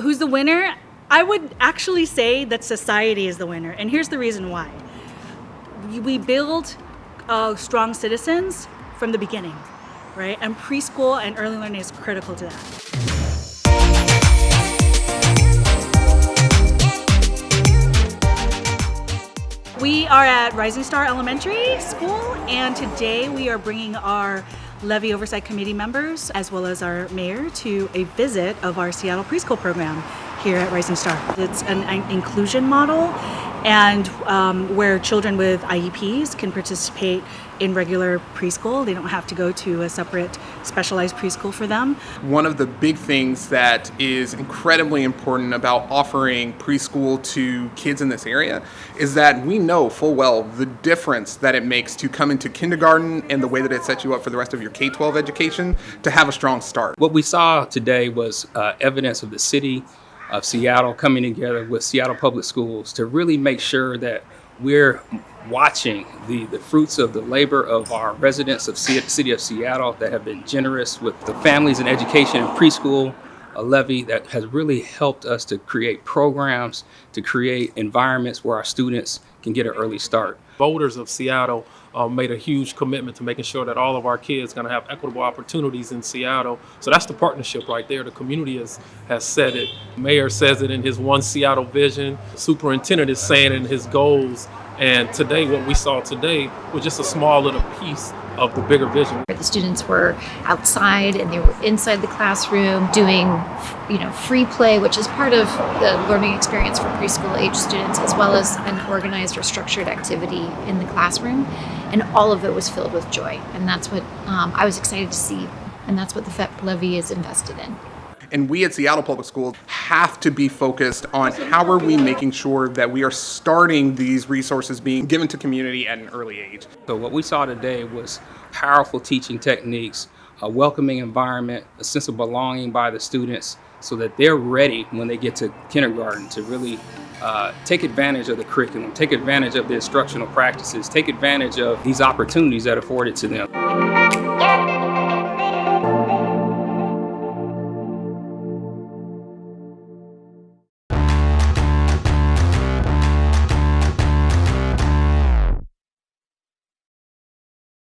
Who's the winner? I would actually say that society is the winner, and here's the reason why. We- build uh, strong citizens from the beginning, right? And preschool and early learning is critical to that. We are at Rising Star Elementary School, and today we are bringing our Levy Oversight Committee members, as well as our mayor, to a visit of our Seattle preschool program here at Rising Star. It's an, an inclusion model, and um, where children with IEPs can participate in regular preschool. They don't have to go to a separate specialized preschool for them. One of the big things that is incredibly important about offering preschool to kids in this area is that we know full well the difference that it makes to come into kindergarten and the way that it sets you up for the rest of your K 12 education to have a strong start. What we saw today was uh, evidence of the city of Seattle coming together with Seattle Public Schools to really make sure that we're watching the, the fruits of the labor of our residents of C- City of Seattle that have been generous with the families and education in preschool, a levy that has really helped us to create programs, to create environments where our students can get an early start. voters of Seattle uh, made a huge commitment to making sure that all of our kids are going to have equitable opportunities in Seattle. So that's the partnership right there. The community has, has said it. Mayor says it in his One Seattle vision. Superintendent is saying in his goals. And today, what we saw today was just a small little piece of the bigger vision. The students were outside and they were inside the classroom doing, you know, free play, which is part of the learning experience for preschool age students, as well as an organized or structured activity in the classroom. And all of it was filled with joy. And that's what um, I was excited to see. And that's what the FEPP levy is invested in. And we at Seattle Public Schools have to be focused on how are we making sure that we are starting these resources being given to community at an early age. So what we saw today was powerful teaching techniques, a welcoming environment, a sense of belonging by the students so that they're ready when they get to kindergarten to really uh, take advantage of the curriculum, take advantage of the instructional practices, take advantage of these opportunities that are afforded to them.